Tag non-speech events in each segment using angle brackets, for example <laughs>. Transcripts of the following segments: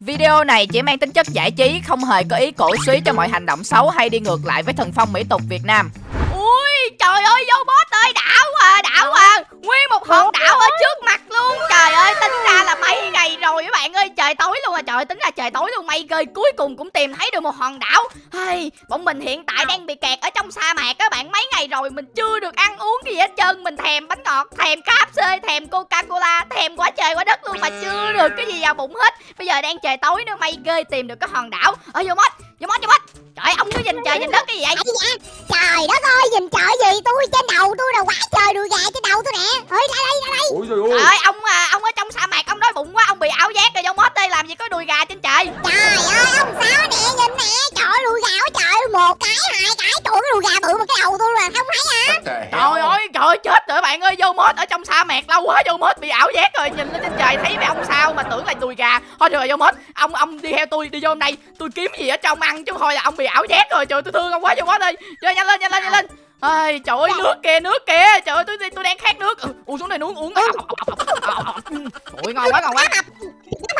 Video này chỉ mang tính chất giải trí, không hề có ý cổ suý cho mọi hành động xấu hay đi ngược lại với thần phong mỹ tục Việt Nam. Trời ơi, vô boss ơi, đảo à, đảo à, nguyên một hòn đảo ở trước mặt luôn. Trời ơi, tính ra là mấy ngày rồi các bạn ơi, trời tối luôn à, trời tính ra trời tối luôn, mây cười cuối cùng cũng tìm thấy được một hòn đảo. Hey, bọn mình hiện tại đang bị kẹt ở trong sa mạc các bạn, mấy ngày rồi mình chưa được ăn uống gì hết trơn, mình thèm bánh ngọt, thèm KFC, thèm Coca-Cola, thèm quá trời quá đất luôn mà chưa được cái gì vào bụng hết. Bây giờ đang trời tối nữa, mây ghê tìm được cái hòn đảo. Ở vô mod, vô mod, vô mod. Trời ông cứ nhìn trời nhìn đất cái gì vậy? Trời đất ơi, nhìn trời gì tôi trên đầu tôi là quá trời đùi gà trên đầu tôi nè. Ơi ra đây, ra đây. ôi trời ơi ông à, ông ở trong sa mạc ông đói bụng quá, ông bị ảo giác rồi vô mod đây làm gì có đùi gà trên trời. Trời ơi, ông sao nè, nhìn nè. Trời ơi, đùi gà quá trời, một cái, hai cái, trời ơi, cái đùi gà bự mà cái đầu tôi là không thấy hả? Trời ơi, trời ơi, chết rồi bạn ơi, vô mod ở trong sa mạc lâu quá, vô mod bị ảo giác rồi, nhìn lên trên trời thấy mấy ông sao mà tưởng là đùi gà. Thôi được rồi vô mod, ông ông đi theo tôi đi vô đây, tôi kiếm gì ở trong ăn chứ thôi là ông bị ảo giác rồi, trời tôi thương ông quá vô mod ơi. Chơi nhanh lên, nhanh lên, nhanh lên. Ơi, trời ơi, nước kìa, nước kìa. Trời ơi, tôi tôi đang khát nước. Ừ, uống xuống đây uống uống. Ôi ngon quá, ngon quá.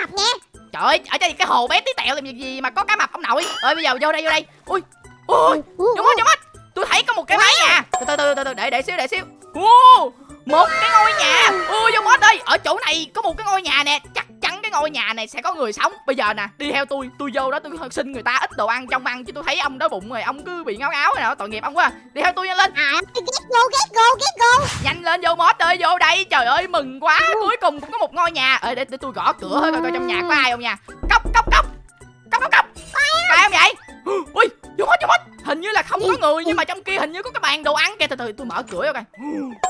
Mập, nha. Trời ơi, ở đây cái hồ bé tí tẹo làm gì gì mà có cá mập ông nội. Ơi bây giờ vô đây vô đây. Ui. Ủa, vô mất vô mất. Tôi thấy có một cái mái nhà. Từ từ từ từ từ để để xíu để xíu. Ô, một cái ngôi nhà. Ui vô mất ơi, ở chỗ này có một cái ngôi nhà nè, chắc chắn cái ngôi nhà này sẽ có người sống. Bây giờ nè, đi theo tôi, tôi vô đó tôi xin người ta ít đồ ăn trong ăn chứ tôi thấy ông đói bụng rồi, ông cứ bị ngáo ngáo rồi đó, tội nghiệp ông quá. Đi theo tôi nhanh lên. À, get go, get go, get go. Nhanh lên vô mod ơi, vô đây. Trời ơi, mừng quá. Cuối cùng cũng có một ngôi nhà. Ê để, để tôi gõ cửa coi coi trong nhà có ai không nha. Cốc cốc cốc. Cốc cốc cốc. Ai không vậy? <gasps> Ui, vô mod vô mod. Hình như là không có người nhưng mà trong kia hình như có cái bàn đồ ăn kìa. Từ từ tôi mở cửa vô coi.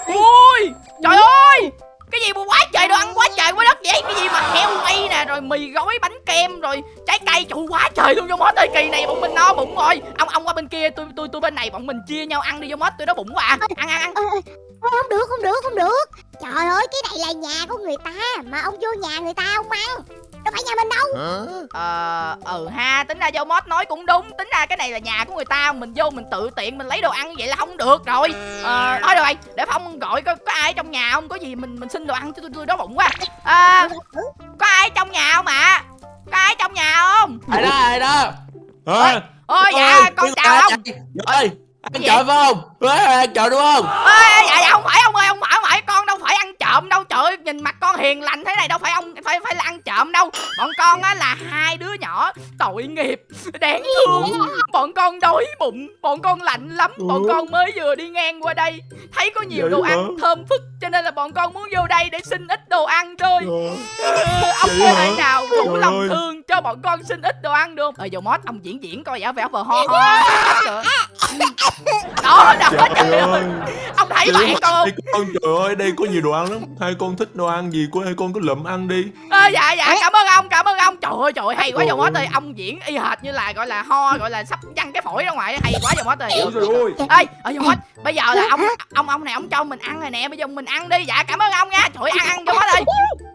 <gasps> Ui, trời ơi. Cái gì mà quá trời đồ ăn quá trời quá đất vậy Cái gì mà heo quay nè Rồi mì gói bánh kem Rồi trái cây Trời quá trời luôn vô mốt ơi Kỳ này bọn mình no bụng rồi Ông ông qua bên kia Tôi tôi tôi bên này Bọn mình chia nhau ăn đi vô mốt Tôi đói bụng quá à Ăn ăn ăn không được, không được, không được. Trời ơi, cái này là nhà của người ta mà ông vô nhà người ta ông ăn. Đâu phải nhà mình đâu. Ờ, ừ ha, tính ra vô mod nói cũng đúng. Tính ra cái này là nhà của người ta. Mình vô mình tự tiện mình lấy đồ ăn vậy là không được rồi. Ờ, thôi rồi. Để Phong gọi có, có ai trong nhà không? Có gì mình mình xin đồ ăn cho tôi, tôi đói bụng quá. À, Có ai trong nhà không ạ? Có ai trong nhà không? Ai đó ai đó? Ôi dạ con chào ông. ơi, ăn gì? trộm phải không? Ê, ăn trộm đúng không? Ê, dạ, dạ không phải ông ơi, không phải, không phải trộm đâu. Trời ơi, nhìn mặt con hiền lành thế này đâu phải ông phải phải là ăn trộm đâu. Bọn con á là hai đứa nhỏ tội nghiệp, đáng thương. Bọn con đói bụng, bọn con lạnh lắm. Bọn con mới vừa đi ngang qua đây, thấy có nhiều Vậy đồ hả? ăn thơm phức cho nên là bọn con muốn vô đây để xin ít đồ ăn thôi. Ừ, ông thể nào đủ Trời lòng ơi. thương cho bọn con xin ít đồ ăn được không? Ờ, vô mót ông diễn diễn coi giả vẻ vờ ho ho. Đó, đó, Trời trời ơi. ơi Ông thấy ơi, con con trời ơi đây có nhiều đồ ăn lắm hai con thích đồ ăn gì của hai con cứ lụm ăn đi Ờ, dạ dạ cảm ơn ông cảm ơn ông trời ơi trời ơi hay quá dòng mót ơi ông diễn y hệt như là gọi là ho gọi là sắp văng cái phổi ra ngoài hay quá dòng mót ơi ôi trời ơi ê ở dòng mót bây giờ là ông ông ông này ông cho mình ăn rồi nè bây giờ mình ăn đi dạ cảm ơn ông nha trời ơi, ăn ăn dòng mót ơi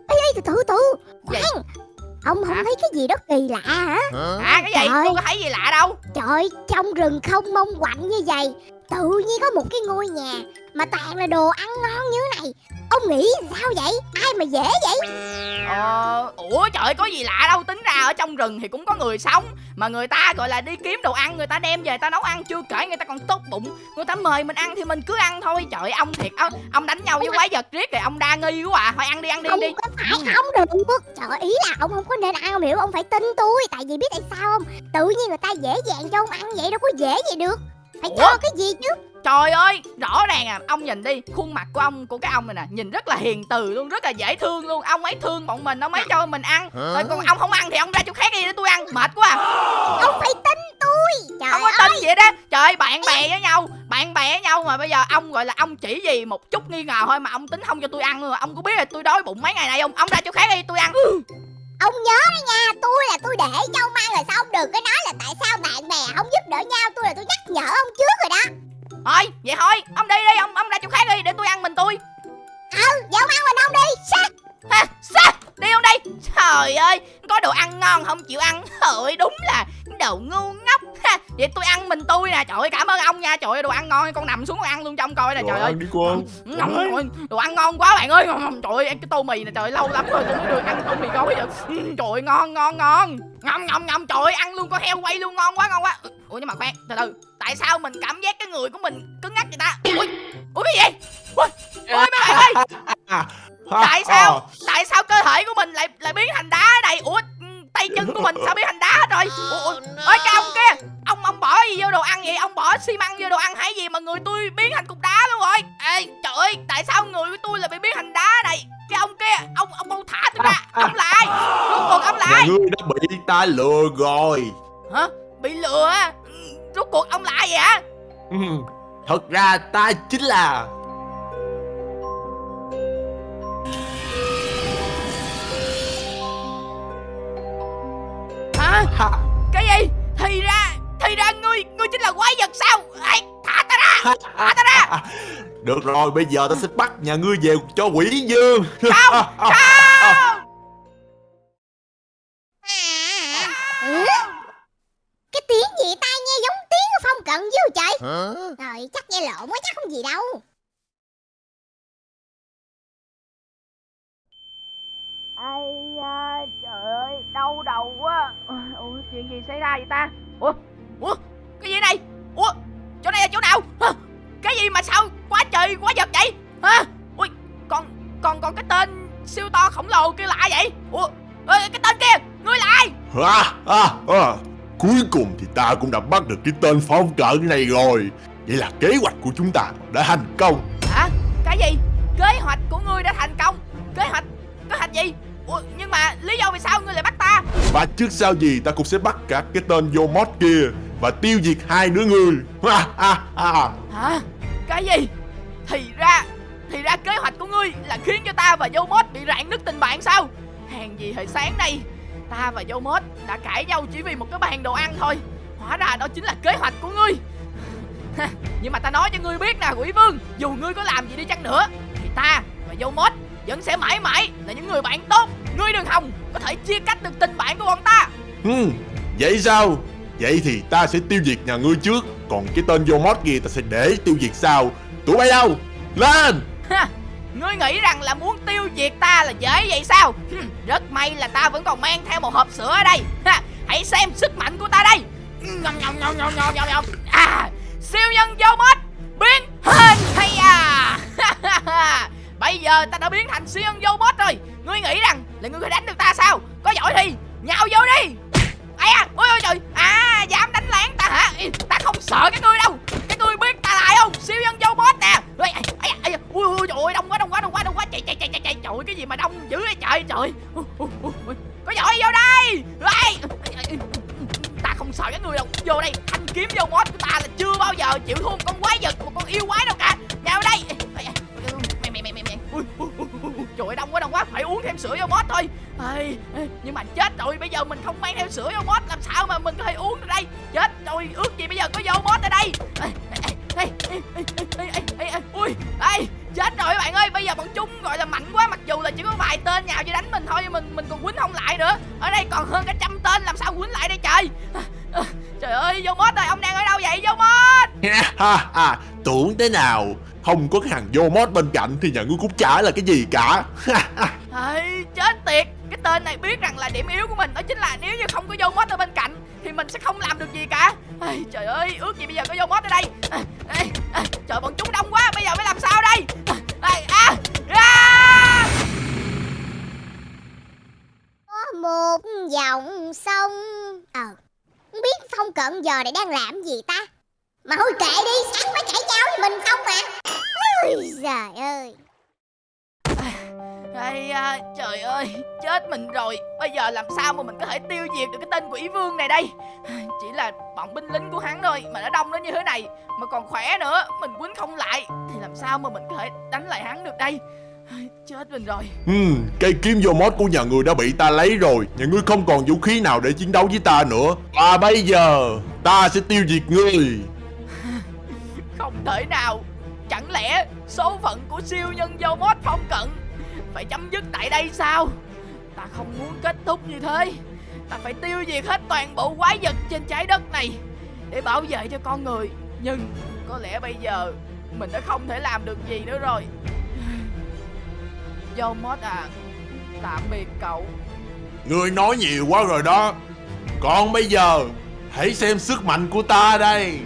Ê, ê, từ từ, từ. Khoan. Ông không Hả? thấy cái gì đó kỳ lạ hả? à cái gì Trời. tôi có thấy gì lạ đâu Trời, trong rừng không mông quạnh như vậy Tự nhiên có một cái ngôi nhà Mà toàn là đồ ăn ngon như Ông nghĩ sao vậy? Ai mà dễ vậy? ờ ủa trời có gì lạ đâu. Tính ra ở trong rừng thì cũng có người sống. Mà người ta gọi là đi kiếm đồ ăn người ta đem về ta nấu ăn. Chưa kể người ta còn tốt bụng. Người ta mời mình ăn thì mình cứ ăn thôi. Trời ông thiệt ông, ông đánh nhau với quái vật riết rồi ông đa nghi quá à. Thôi ăn đi ăn đi Không đi. có phải ông được Trời ý là ông không có nên ăn ông hiểu Ông phải tin tôi. Tại vì biết tại sao không? Tự nhiên người ta dễ dàng cho ông ăn vậy Đâu có dễ vậy được. Phải Ủa? cho cái gì chứ Trời ơi, rõ ràng à, ông nhìn đi, khuôn mặt của ông, của cái ông này nè, nhìn rất là hiền từ luôn, rất là dễ thương luôn. Ông ấy thương bọn mình, ông ấy cho mình ăn. Rồi còn ông không ăn thì ông ra chỗ khác đi để tôi ăn, mệt quá à. Ông phải tin tôi Trời Không có tin vậy đó. Trời ơi, bạn bè với nhau, bạn bè với nhau mà bây giờ ông gọi là ông chỉ gì một chút nghi ngờ thôi mà ông tính không cho tôi ăn luôn. Ông có biết là tôi đói bụng mấy ngày nay không? Ông ra chỗ khác đi, tôi ăn. Ông nhớ đó nha Tôi là tôi để cho ông ăn rồi sao ông đừng có nói là tại sao bạn bè không giúp đỡ nhau Tôi là tôi nhắc nhở ông trước rồi đó Thôi, vậy thôi, ông đi đi, ông ông ra chỗ khác đi để tôi ăn mình tôi. Ừ Vậy ông ăn mình ông đi. Sao Ha, sao? Đi không đi? Trời ơi, có đồ ăn ngon không? Chịu ăn. Trời ơi, đúng là đồ ngu ngốc. Ha, vậy tôi ăn mình tôi nè. Trời ơi cảm ơn ông nha. Trời ơi đồ ăn ngon. Con nằm xuống con ăn luôn cho ông coi nè trời ơi. đi con Ngon, đồ ăn ngon quá bạn ơi. Trời ơi ăn cái tô mì này trời ơi, lâu lắm rồi tôi mới được ăn tô mì gói giờ Ừ, trời ơi, ngon ngon ngon. Ngon ngon ngon trời ơi, ăn luôn con heo quay luôn. Ngon quá ngon quá. Ủa nhưng mà khoan từ từ. Tại sao mình cảm giác cái người của mình cứng ngắc vậy ta? Ui ủa cái gì ui ui mấy bạn ơi. À, sao tại sao ta lừa rồi. Hả? Bị lừa á? Rốt cuộc ông là ai vậy hả? Ừ, Thật ra ta chính là hả? Ha, cái gì? Thì ra thì ra ngươi ngươi chính là quái vật sao? Ê, thả ta ra! Thả ta ra! Được rồi bây giờ ta sẽ bắt nhà ngươi về cho quỷ dương. Không không lộn quá chắc không gì đâu. Ai da trời ơi đau đầu quá. Ủa chuyện gì xảy ra vậy ta? Ủa ủa cái gì này ủa chỗ này là chỗ nào? Hả? cái gì mà sao quá trời quá vật vậy? Hả? Ui còn còn còn cái tên siêu to khổng lồ kia là ai vậy? Ủa ê, cái tên kia ngươi là ai? À, à, à. Cuối cùng thì ta cũng đã bắt được cái tên phong cận này rồi Vậy là kế hoạch của chúng ta đã thành công. Hả? Cái gì? Kế hoạch của ngươi đã thành công. Kế hoạch? Kế hoạch gì? Ủa nhưng mà lý do vì sao ngươi lại bắt ta? Và trước sau gì ta cũng sẽ bắt cả cái tên vô mod kia Và tiêu diệt hai đứa ngươi ha, ha, ha. Hả? Cái gì? Thì ra Thì ra kế hoạch của ngươi là khiến cho ta và Yomot bị rạn nứt tình bạn sao? Hàng gì hồi sáng nay Ta và Yomot đã cãi nhau chỉ vì một cái bàn đồ ăn thôi. Hóa ra đó chính là kế hoạch của ngươi Nhưng mà ta nói cho ngươi biết nè quỷ vương Dù ngươi có làm gì đi chăng nữa Thì ta và Yomot vẫn sẽ mãi mãi là những người bạn tốt. Ngươi đừng hòng có thể chia cách được tình bạn của bọn ta. Hmm, vậy sao? Vậy thì ta sẽ tiêu diệt nhà ngươi trước Còn cái tên vô mod kia ta sẽ để tiêu diệt sau. Tụi bay đâu? Lên! Ha, Ngươi nghĩ rằng là muốn tiêu diệt ta là dễ vậy sao? Hừm, Rất may là ta vẫn còn mang theo một hộp sữa ở đây. Ha, Hãy xem sức mạnh của ta đây. Nhong nhong nhong nhong nhong nhong À Siêu nhân vô mod Biến hình hay à? <laughs> Bây giờ ta đã biến thành siêu nhân vô mod rồi. Ngươi nghĩ rằng là ngươi có đánh được ta sao? Có giỏi thì nhào vô đi. Ai à ôi ôi trời. À dám đánh lén ta hả? Ê, ta không sợ cái ngươi đâu. Cái ngươi biết ta là ai không? Siêu nhân vô boss nè. Ôi, ai, ai, ai, ui ui trời ơi đông quá đông quá đông quá đông quá. Chạy chạy chạy chạy chạy. Trời cái gì mà đông dữ vậy trời trời. Ui, ui, ui, có giỏi vô đây không sợ các người đâu vô đây thanh kiếm vô boss của ta là chưa bao giờ chịu thua một con quái vật một con yêu quái đâu cả vào đây trời đông quá đông quá phải uống thêm sữa vô boss thôi Ây, nhưng mà chết rồi bây giờ mình không mang theo sữa vô boss làm sao mà mình có thể uống được đây chết rồi ước gì bây giờ có vô boss ở đây ui chết rồi bạn ơi bây giờ bọn chúng gọi là mạnh quá mặc dù là chỉ có vài tên nhào chứ đánh mình thôi mình mình còn quýnh không lại nữa ở đây còn hơn cả trăm tên làm sao quýnh lại đây trời? À, à, trời ơi vô boss ơi ông đang ở đâu vậy vô ha ha Tưởng thế nào? Không có cái thằng vô mod bên cạnh Thì nhà ngươi cũng chả là cái gì cả. Ê, chết tiệt. Cái tên này biết rằng là điểm yếu của mình Đó chính là nếu như không có vô mod ở bên cạnh Thì mình sẽ không làm được gì cả. Ê, Trời ơi ước gì bây giờ có vô mod ở đây giờ này đang làm gì ta? Mà thôi kệ đi Sáng phải cãi nhau với mình không mà Ôi trời ơi. Ây à, trời ơi Chết mình rồi. Bây giờ làm sao mà mình có thể tiêu diệt được cái tên quỷ vương này đây? Chỉ là bọn binh lính của hắn thôi Mà nó đông đến như thế này Mà còn khỏe nữa Mình quýnh không lại. Thì làm sao mà mình có thể đánh lại hắn được đây? Chết mình rồi. Hmm, cây kiếm vô mod của nhà ngươi đã bị ta lấy rồi Nhà ngươi không còn vũ khí nào để chiến đấu với ta nữa. Và bây giờ Ta sẽ tiêu diệt ngươi. <laughs> Không thể nào. Chẳng lẽ số phận của siêu nhân vô mod phong cận Phải chấm dứt tại đây sao? Ta không muốn kết thúc như thế. Ta phải tiêu diệt hết toàn bộ quái vật trên trái đất này để bảo vệ cho con người. Nhưng có lẽ bây giờ mình đã không thể làm được gì nữa rồi. Yomot à Tạm biệt cậu. Ngươi nói nhiều quá rồi đó. Còn bây giờ Hãy xem sức mạnh của ta đây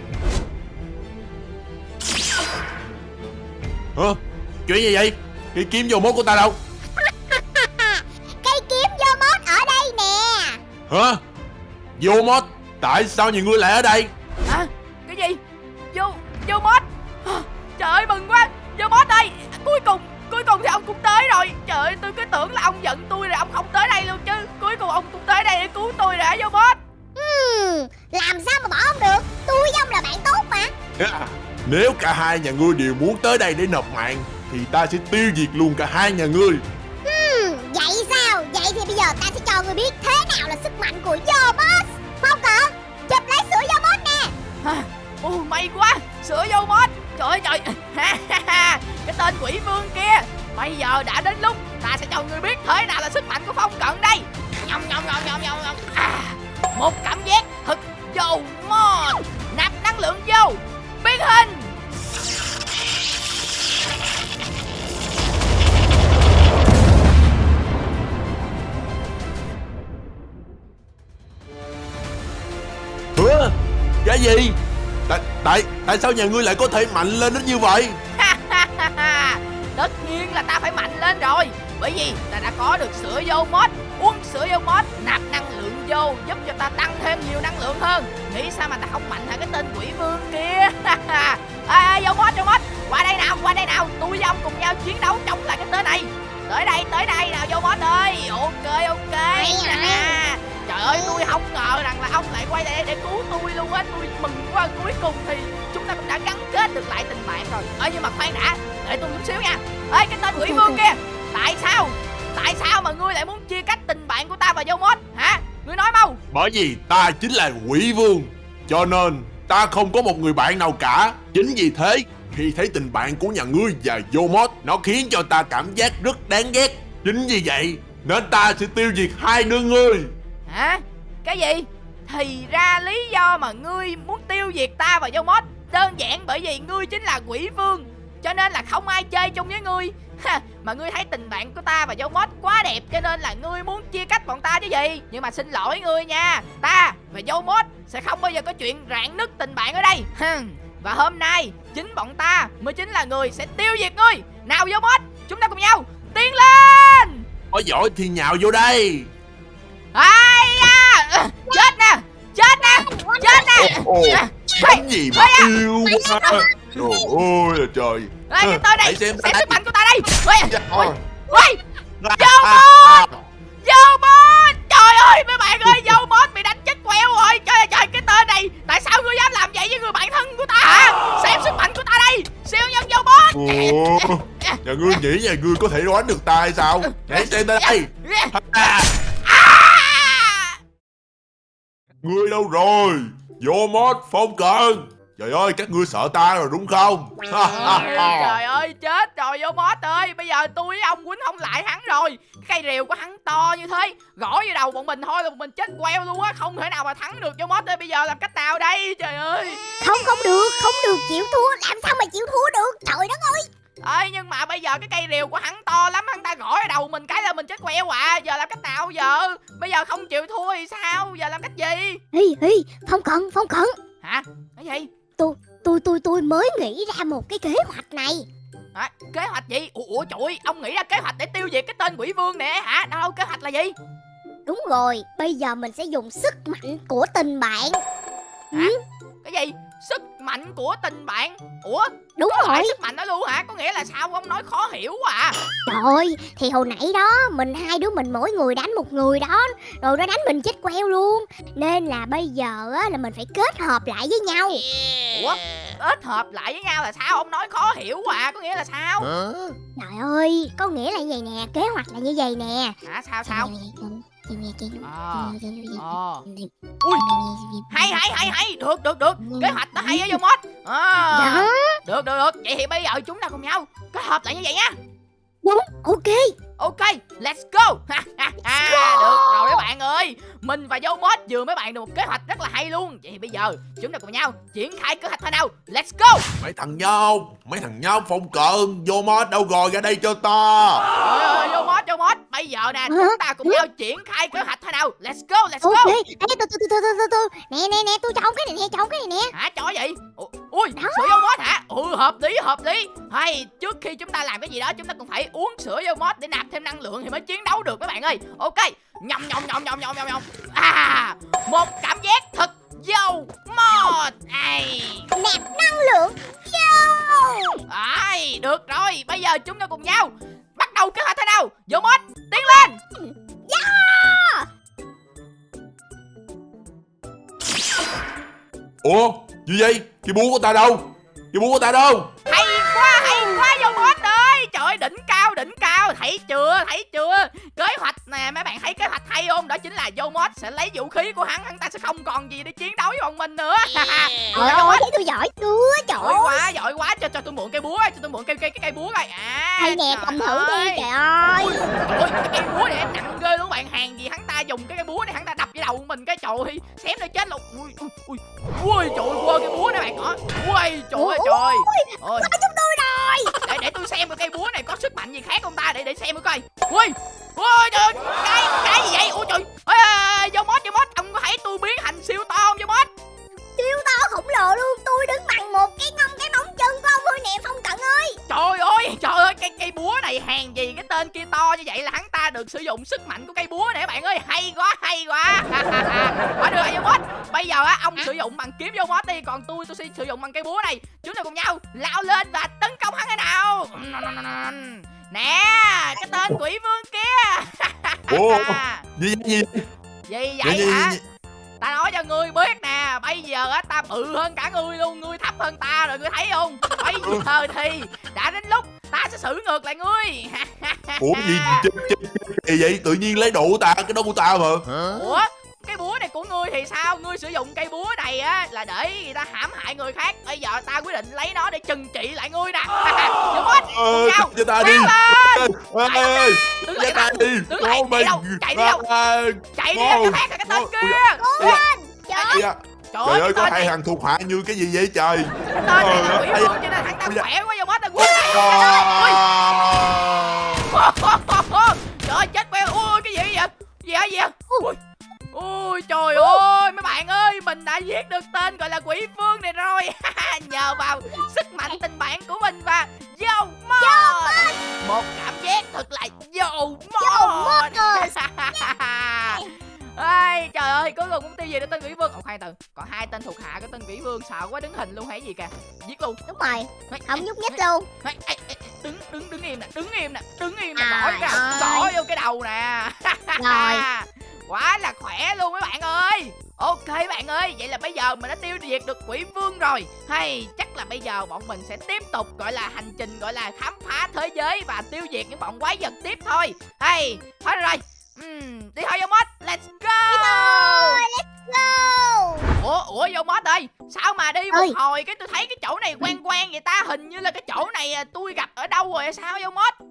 Hả? Chuyện gì vậy? Cái kiếm vô mốt của ta đâu? <laughs> Cây kiếm vô mốt ở đây nè Hả? Vô mốt Tại sao nhiều người lại ở đây? Hả? Cái gì? Vô, vô mod Trời ơi mừng quá Vô mod ơi Cuối cùng, cuối cùng thì ông cũng tới rồi Trời ơi tôi cứ tưởng là ông giận tôi rồi ông không tới đây luôn chứ Cuối cùng ông cũng tới đây để cứu tôi rồi vô mod Làm sao mà bỏ ông được? Tôi với ông là bạn tốt mà. Nếu cả hai nhà ngươi đều muốn tới đây để nộp mạng Thì ta sẽ tiêu diệt luôn cả hai nhà ngươi. Vậy sao? Vậy thì bây giờ ta sẽ cho ngươi biết Thế nào là sức mạnh của Yomos Phong cận Chụp lấy sữa Yomos nè. À, Ồ may quá Sữa mod Trời ơi <laughs> trời Cái tên quỷ vương kia. Bây giờ đã đến lúc Ta sẽ cho người biết thế nào là sức mạnh của phong Một cảm giác thật vô mod Nạp năng lượng vô Biến hình Hả? Cái gì? Tại, tại, tại sao nhà ngươi lại có thể mạnh lên đến như vậy? Tất nhiên là ta phải mạnh lên rồi Bởi vì ta đã có được sữa vô mod Uống sữa vô mod Nạp vô Giúp cho ta tăng thêm nhiều năng lượng hơn. Nghĩ sao mà ta không mạnh hả cái tên quỷ vương kia? <laughs> À, Vô mod vô mod Qua đây nào qua đây nào. Tôi với ông cùng nhau chiến đấu chống lại cái tên này. Tới đây tới đây. Nào vô mod ơi. Ok ok. À, Trời ơi tôi không ngờ rằng là ông lại quay lại để cứu tôi luôn á. Tôi mừng quá. Cuối cùng thì chúng ta cũng đã gắn kết được lại tình bạn rồi. Ơ nhưng mà khoan đã. Để tôi chút xíu nha. Ê cái tên quỷ vương kia. Tại sao? Tại sao mà ngươi lại muốn chia cách tình bạn của ta và vô mod hả Ngươi nói mau. Bởi vì ta chính là quỷ vương Cho nên ta không có một người bạn nào cả. Chính vì thế Khi thấy tình bạn của nhà ngươi và mod Nó khiến cho ta cảm giác rất đáng ghét. Chính vì vậy Nên ta sẽ tiêu diệt hai đứa ngươi. Hả? Cái gì? Thì ra lý do mà ngươi muốn tiêu diệt ta và mod Đơn giản bởi vì ngươi chính là quỷ vương Cho nên là không ai chơi chung với ngươi ha, Mà ngươi thấy tình bạn của ta và dâu mod quá đẹp Cho nên là ngươi muốn chia cách bọn ta chứ gì? Nhưng mà xin lỗi ngươi nha. Ta và dâu mod sẽ không bao giờ có chuyện rạn nứt tình bạn ở đây. Và hôm nay chính bọn ta mới chính là người sẽ tiêu diệt ngươi. Nào dâu mod chúng ta cùng nhau tiến lên! Có giỏi thì nhào vô đây. Ai da! Chết nè chết nè chết nè. Bánh gì mà yêu quá. Trời ơi là trời Ê, cái tên này xem sức mạnh của ta đây. Ui, Dạ, ui, ui, Vô bot! vô bot Trời ơi, mấy bạn ơi, vô bot bị đánh chết queo rồi. Trời ơi, trời, cái tên này Tại sao ngươi dám làm vậy với người bạn thân của ta hả? Xem sức mạnh của ta đây. Siêu nhân vô bot Ủa, nhà ngươi nghĩ nhà ngươi có thể đoán được ta hay sao? Hãy xem ta đây. À, À! Ngươi đâu rồi? Vô mod phong cận Trời ơi các ngươi sợ ta rồi đúng không? Ôi, ha. Trời ơi chết rồi vô boss ơi. Bây giờ tôi với ông quýnh không lại hắn rồi. Cái cây rìu của hắn to như thế Gõ vào đầu bọn mình thôi là bọn mình chết queo luôn á. Không thể nào mà thắng được vô boss ơi. Bây giờ làm cách nào đây trời ơi? Không không được Không được chịu thua. Làm sao mà chịu thua được? Trời đất ơi. Ơi nhưng mà bây giờ cái cây rìu của hắn to lắm Hắn ta gõ vào đầu mình cái là mình chết queo à. Giờ làm cách nào giờ? Bây giờ không chịu thua thì sao? Giờ làm cách gì? Hi hi Phong cận Phong cận Hả? Cái gì Tôi tôi tôi mới nghĩ ra một cái kế hoạch này. Hả? kế hoạch gì? Ủa, ủa trời ơi, ông nghĩ ra kế hoạch để tiêu diệt cái tên quỷ vương nè hả? Đâu kế hoạch là gì? Đúng rồi Bây giờ mình sẽ dùng sức mạnh của tình bạn. Hả? cái gì sức mạnh của tình bạn. Ủa? Đúng có rồi. sức mạnh đó luôn hả? Có nghĩa là sao ông nói khó hiểu quá à? Trời ơi Thì hồi nãy đó Mình hai đứa mình mỗi người đánh một người đó Rồi nó đánh mình chết queo luôn. Nên là bây giờ á, là mình phải kết hợp lại với nhau. Ủa? Kết hợp lại với nhau là sao? Ông nói khó hiểu quá à có nghĩa là sao? Trời ơi Có nghĩa là như vậy nè Kế hoạch là như vậy nè. Hả? Sao sao ờ ờ Ui. hay hay hay hay. Được được được. Kế hoạch nó hay á vô mod à, Đó được được được. Vậy thì bây giờ chúng ta cùng nhau kết hợp lại như vậy nha. Đúng, ok Ok, <laughs> let's go. được rồi mấy bạn ơi. Mình và Dâu Mod vừa mấy bạn được một kế hoạch rất là hay luôn. Vậy thì bây giờ chúng ta cùng nhau triển khai kế hoạch thôi nào. Let's go. Mấy thằng nhau Mấy thằng nhau phong cận Vô mod đâu rồi ra đây cho ta Ôi, Dâu Mod, Dâu Mod. Bây giờ nè, chúng ta cùng nhau triển khai kế hoạch thôi nào. Let's go, let's Ok go. Ê từ từ từ từ từ từ Nè nè nè tôi trồng cái này nè trồng cái này nè Hả cho gì? Ui, sữa dâu mót hả? Ừ, hợp lý, hợp lý Hay, trước khi chúng ta làm cái gì đó Chúng ta cũng phải uống sữa dâu mót để nạp thêm năng lượng Thì mới chiến đấu được các bạn ơi. Ok, nhom nhom nhom nhom nhom nhom nhom À, một cảm giác thật dâu mót Ai, Nạp năng lượng Yo ai, được rồi Bây giờ chúng ta cùng nhau Bắt đầu kế hoạch thế nào? Dâu mót, tiến lên. Ủa gì vậy? Cái búa của ta đâu? Cái búa của ta đâu đỉnh cao, đỉnh cao. Thấy chưa, thấy chưa? Kế hoạch nè, mấy bạn thấy kế hoạch hay không? Đó chính là mót sẽ lấy vũ khí của hắn Hắn ta sẽ không còn gì để chiến đấu với bọn mình nữa. Trời ơi thấy tôi giỏi chưa Trời Giỏi ơi. quá, giỏi quá. Cho cho tôi mượn cây búa, cho tôi mượn cây cây cái cây búa coi. À, Đây nè cầm thử đi ơi. trời ơi. Trời ơi, cái cây búa này nặng ghê luôn bạn. Hàng gì hắn ta dùng cái cây búa này hắn ta đập vào đầu mình cái trời ơi, xém nó chết luôn. Ui, ui, ui, ui trời ơi, cái búa này bạn. Hả? Ui, trời ơi trời. Ôi, Có chúng tôi rồi để để tôi xem cái cây búa này có sức ông ta để để xem coi. Ui ui trời ơi, cái cả ngươi luôn ngươi thấp hơn ta rồi ngươi thấy không bây giờ thì đã đến lúc ta sẽ xử ngược lại ngươi Ủa gì gì vậy Tự nhiên lấy đồ của ta Cái đó của ta mà ủa cái búa này của ngươi thì sao ngươi sử dụng cây búa này á là để người ta hãm hại người khác bây giờ ta quyết định lấy nó để trừng trị lại ngươi nè hết Ờ nhau cho ta đi Kéo lên Ê, ê, đứng Cho lại ta đi đứng lại, Con chạy đâu, mình. chạy đi đâu? À, chạy đi Wow. cho khác là cái tên kia lên Trời ơi dạ. Trời Trời ơi có hai thằng thuộc hạ như cái gì vậy trời? Cái tên này là quỷ cho nên hắn ta khỏe quá vô hết ta quên này À. trời ơi chết queo. Ui cái gì vậy? Gì hả gì ui. Trời ơi mấy bạn ơi mình đã viết được tên gọi là quỷ vương này rồi. <laughs> Nhờ vào sức mạnh tình bạn của mình và dâu mod một cảm giác thật là mod rồi. <laughs> Ai, trời ơi cuối cùng cũng tiêu diệt được tên quỷ vương. Ồ khoan từ còn hai tên thuộc hạ của tên quỷ vương sợ quá đứng hình luôn hay gì kìa. Giết luôn. Đúng rồi Không nhúc nhích luôn. đứng đứng đứng im nè đứng im nè đứng im nè Trời gõ cái ơi. gõ vô cái đầu nè. Rồi. <laughs> quá là khỏe luôn mấy bạn ơi. Ok bạn ơi vậy là bây giờ mình đã tiêu diệt được quỷ vương rồi. Hay chắc là bây giờ bọn mình sẽ tiếp tục gọi là hành trình gọi là khám phá thế giới và tiêu diệt những bọn quái vật tiếp thôi. Hay thôi rồi Ừm, đi thôi vô mod let's go. Rồi let's go. Ủa ủa vô mod ơi sao mà đi một Ơi. hồi cái tôi thấy cái chỗ này quen quen vậy ta? Hình như là cái chỗ này à, tôi gặp ở đâu rồi sao vô mod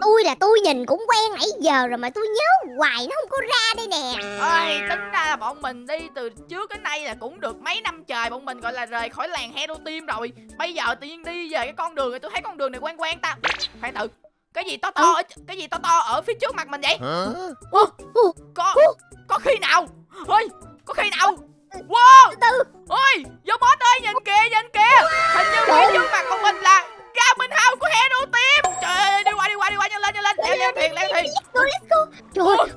Tôi là tôi nhìn cũng quen nãy giờ rồi mà tôi nhớ hoài nó không có ra đây nè. Ơi tính ra là bọn mình đi từ trước đến nay là cũng được mấy năm trời bọn mình gọi là rời khỏi làng hero team rồi. Bây giờ tự nhiên đi về cái con đường này tôi thấy con đường này quen quen ta. Khoan thử cái gì to to ở, cái gì to to ở phía trước mặt mình vậy? Có có khi nào? Ơi có khi nào? Wow! Từ từ. Ôi vô boss ơi nhìn kìa nhìn kìa. Hình như phía ơi. trước mặt của mình là Garmin House của Hero Team. Trời ơi đi qua đi qua đi qua nhanh lên nhanh lên. Leo leo thuyền leo go Trời ơi.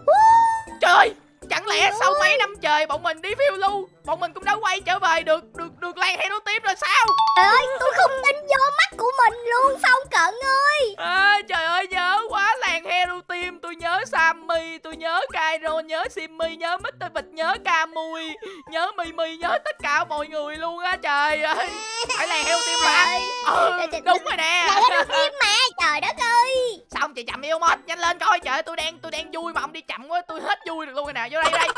Trời ơi chẳng lẽ sau mấy năm trời bọn mình đi phiêu lưu bọn mình cũng đã quay trở về được được được làng Hero Team rồi sao? Trời ơi tôi không tin vô mắt của mình luôn Phong Cận ơi Sammy tôi nhớ Cairo nhớ Simmy nhớ Mr. Vịt nhớ Camui nhớ Mimi nhớ tất cả mọi người luôn á trời ơi. Phải làng Hero Team mà. Trời ừ, đúng rồi nè. Là cái phim mà Trời đất ơi. Sao ông chị chậm yêu mod nhanh lên coi trời ơi, tôi đang tôi đang vui mà ông đi chậm quá tôi hết vui được luôn rồi nè vô đây đây.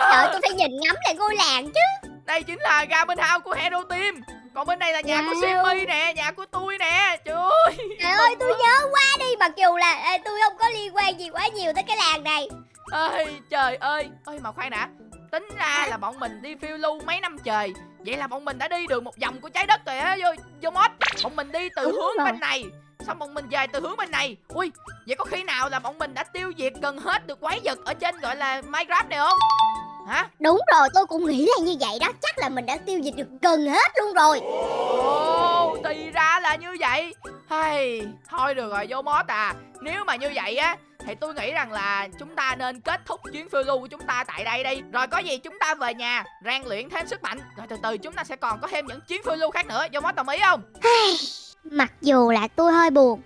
Trời tôi phải nhìn ngắm lại ngôi làng chứ đây chính là Garmin House của Hero Team. Còn bên đây là nhà của Wow. Simmy nè nhà của tôi nè. Trời ơi. Trời ơi tôi nhớ quá đi Mặc dù là ê, tôi không có liên quan gì quá nhiều tới cái làng này. Ơi trời ơi. Ơi mà khoan đã. Tính ra là bọn mình đi phiêu lưu mấy năm trời. Vậy là bọn mình đã đi được một vòng của trái đất rồi á vô vô mod bọn mình đi từ Đúng hướng rồi. bên này xong bọn mình về từ hướng bên này. Ui vậy có khi nào là bọn mình đã tiêu diệt gần hết được quái vật ở trên gọi là minecraft này không hả? Đúng rồi tôi cũng nghĩ là như vậy đó. Chắc là mình đã tiêu diệt được gần hết luôn rồi. Ồ thì ra là như vậy. Hay thôi được rồi vô mod à. Nếu mà như vậy á thì tôi nghĩ rằng là chúng ta nên kết thúc chuyến phiêu lưu của chúng ta tại đây đi. Rồi có gì chúng ta về nhà rèn luyện thêm sức mạnh. Rồi từ từ chúng ta sẽ còn có thêm những chuyến phiêu lưu khác nữa. Vô mod đồng ý không? Mặc dù là tôi hơi buồn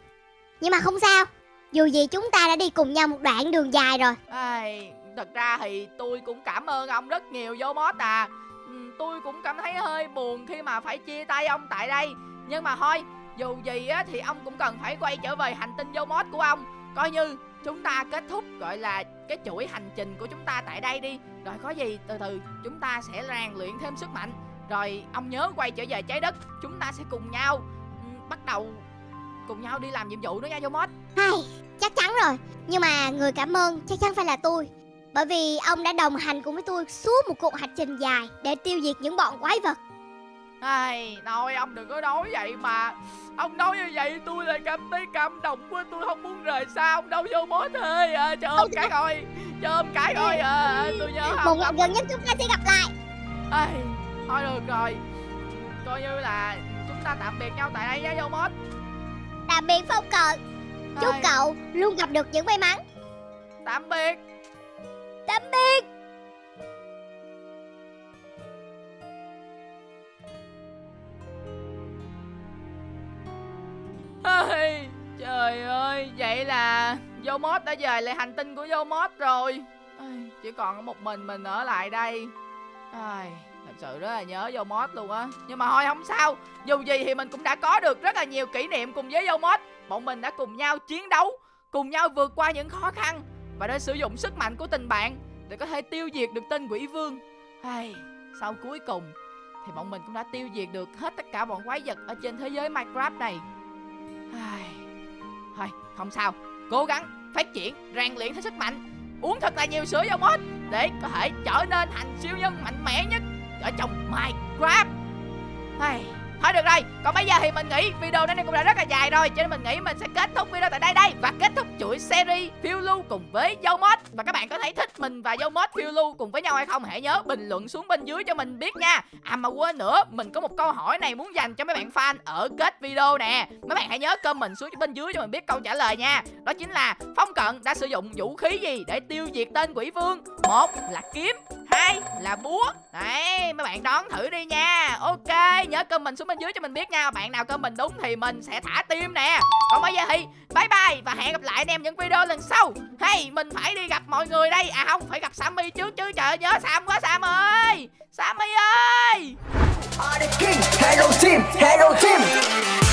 Nhưng mà không sao. Dù gì chúng ta đã đi cùng nhau một đoạn đường dài rồi. Ai, thật ra thì tôi cũng cảm ơn ông rất nhiều vô mod à. Ừ, tôi cũng cảm thấy hơi buồn khi mà phải chia tay ông tại đây. Nhưng mà thôi dù gì á thì ông cũng cần phải quay trở về hành tinh vô mod của ông. Coi như chúng ta kết thúc gọi là cái chuỗi hành trình của chúng ta tại đây đi. Rồi có gì từ từ chúng ta sẽ rèn luyện thêm sức mạnh. Rồi ông nhớ quay trở về trái đất chúng ta sẽ cùng nhau ừ, bắt đầu cùng nhau đi làm nhiệm vụ nữa nha vô mod Hay, chắc chắn rồi. Nhưng mà người cảm ơn chắc chắn phải là tôi. Bởi vì ông đã đồng hành cùng với tôi suốt một cuộc hành trình dài Để tiêu diệt những bọn quái vật. Ai, nói ông đừng có nói vậy mà. Ông nói như vậy tôi lại cảm thấy cảm động quá Tôi không muốn rời xa ông đâu. Vô mối ơi à, Cho ôm cái coi Cho ôm cái coi à, Tôi nhớ Một ông ngày ông gần nhất chúng ta sẽ gặp lại. Ai, Thôi được rồi. Coi như là chúng ta tạm biệt nhau tại đây nha vô mốt Tạm biệt Phong Cận Chúc cậu luôn gặp được những may mắn. Tạm biệt Tạm biệt. Ôi, Trời ơi Vậy là Yomot đã về lại hành tinh của Yomot rồi. Ôi, Chỉ còn một mình mình ở lại đây. Ai, Thật sự rất là nhớ Yomot luôn á. Nhưng mà thôi không sao. Dù gì thì mình cũng đã có được rất là nhiều kỷ niệm cùng với Yomot Bọn mình đã cùng nhau chiến đấu Cùng nhau vượt qua những khó khăn. Và đã sử dụng sức mạnh của tình bạn Để có thể tiêu diệt được tên quỷ vương. Ai, Sau cuối cùng Thì bọn mình cũng đã tiêu diệt được hết tất cả bọn quái vật Ở trên thế giới Minecraft này. Ai, Thôi không sao. Cố gắng phát triển rèn luyện thêm sức mạnh. Uống thật là nhiều sữa vô mốt Để có thể trở nên thành siêu nhân mạnh mẽ nhất Ở trong Minecraft. Ai, Thôi được rồi, Còn bây giờ thì mình nghĩ video này cũng đã rất là dài rồi, Cho nên mình nghĩ mình sẽ kết thúc video tại đây đây Và kết thúc chuỗi series phiêu lưu cùng với dâu mod. Và các bạn có thấy thích mình và dâu mod phiêu lưu cùng với nhau hay không? Hãy nhớ bình luận xuống bên dưới cho mình biết nha. À mà quên nữa, Mình có một câu hỏi này muốn dành cho mấy bạn fan ở kết video nè. Mấy bạn hãy nhớ comment xuống bên dưới cho mình biết câu trả lời nha. Đó chính là Phong Cận đã sử dụng vũ khí gì để tiêu diệt tên quỷ vương? Một là kiếm đây là búa. Đấy mấy bạn đón thử đi nha. Ok nhớ comment xuống bên dưới cho mình biết nha. Bạn nào comment đúng thì mình sẽ thả tim nè. Còn bây giờ thì bye bye Và hẹn gặp lại anh em những video lần sau. Hey mình phải đi gặp mọi người đây. À không phải gặp Sammy trước chứ. Trời nhớ Sam quá Sam ơi. Sammy ơi. Hello team, hello team.